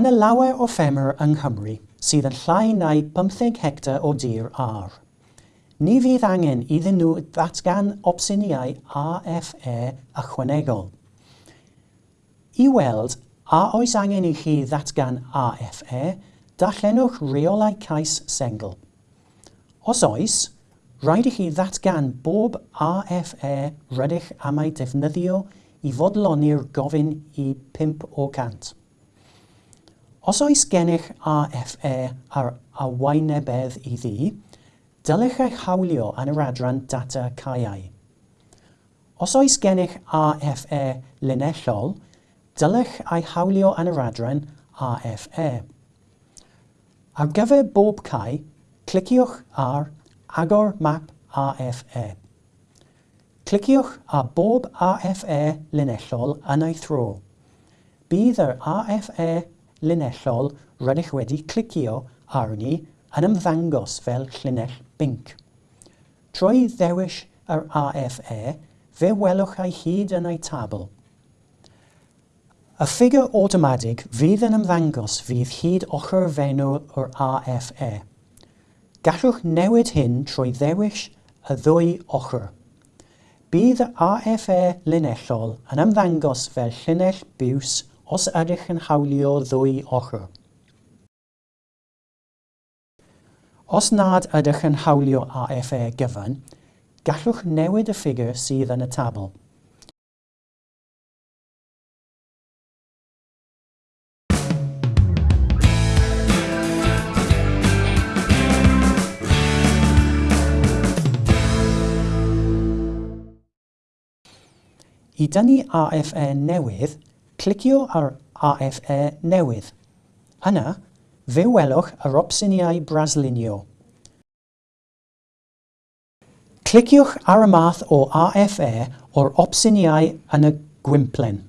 yn y lawer o ffermwyr yng Nghymru sydd yn llai neu 15 hectar o dir ar. Ni fydd angen iddyn nhw ddatgan opsiniau AFE ychwanegol. I weld a oes angen i chi ddatgan AFE, darllenwch reolau cais sengl. Os oes, rhaid i chi ddatgan bob AFE rydych am ei defnyddio i fodloni'r gofyn i 5 o cant. Os oes gennych RFE ar arweinebedd i ddi, dylech eich hawlio yn yr adran data caiau. Os oes gennych RFE linellol, dylech ei hawlio yn yr adran RFE. Ar gyfer bob cae, cliciwch ar Agor Map RFE. Cliciwch ar bob AFA linellol yn ei thro. Bydd yr RFE linellol, rydych wedi clicio arni yn ymddangos fel llinell binc. Trwy ddewis yr AFE, fe welwch ei hyd yn ei tabl. Y ffigur automatig fydd yn ymddangos fydd hyd ochr fenwr o'r AFE. Gallwch newid hyn trwy ddewis y ddwy ochr. Bydd y AFE linellol yn ymddangos fel llinell biws os ydych yn hawlio ddwy ochr. Os nad ydych yn hawlio AFA gyfan, gallwch newid y ffigur sydd yn y tabl. I dynnu AFA newydd, cliciwch ar AFE newydd. Yna, fe welwch yr opsiniau braslunio. Cliciwch ar y math o AFE o'r opsiniau yn y gwimplen.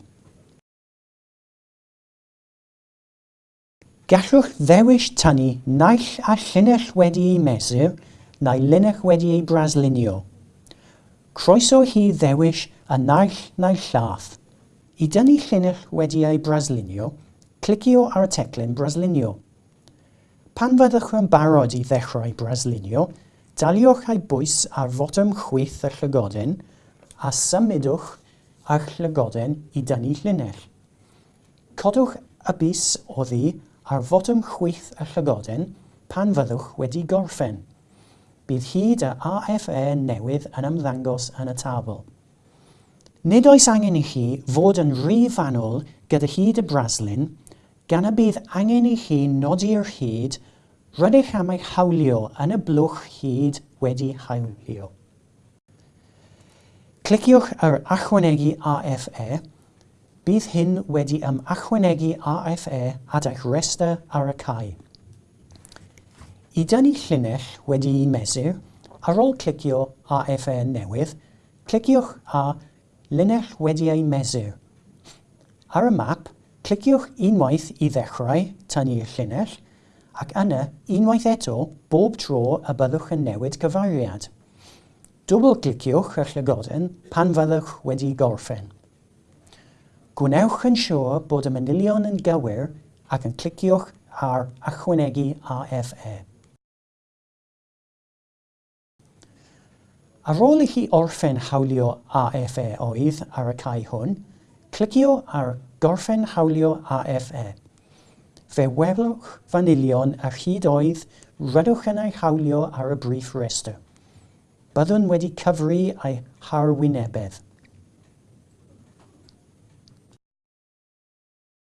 Gallwch ddewis tynnu naill a llinell wedi'i mesur neu linell wedi'i braslunio. Croeso hi ddewis y naill neu llath. I dynnu llinell wedi ei braslunio, clicio ar y teclyn Braslunio. Pan fyddwch yn barod i ddechrau braslunio, daliwch ei bwys ar fotwm chwyth y llygodyn a symudwch ar llygodyn i dynnu llinell. Codwch y bus o ddi ar fotwm chwyth y llygodyn pan fyddwch wedi gorffen. Bydd hyd y AFA newydd yn ymddangos yn y tabl. Nid oes angen i chi fod yn rhy fanwl gyda hyd y braslun, gan y bydd angen i chi nodi'r hyd rydych am ei hawlio yn y blwch hyd wedi hawlio. Cliciwch ar Achwanegu AFE. Bydd hyn wedi ym Achwanegu AFE at eich rester ar y cae. I dynnu llinell wedi'i mesur, ar ôl clicio AFE newydd, cliciwch ar linell wedi ei mesur. Ar y map, cliciwch unwaith i ddechrau tynnu'r llinell ac yna unwaith eto bob tro y byddwch yn newid cyfariad. Dwbl-gliciwch y llygoden pan fyddwch wedi gorffen. Gwnewch yn siŵr bod y manilion yn gywir ac yn cliciwch ar Ychwanegu AFE. Ar ôl i chi orffen hawlio AFE oedd ar y cae hwn, clicio ar Gorffen hawlio AFE. Fe welwch fanilion ar hyd oedd rydwch yn ei hawlio ar y brif rester. Byddwn wedi cyfru eu harwynebedd.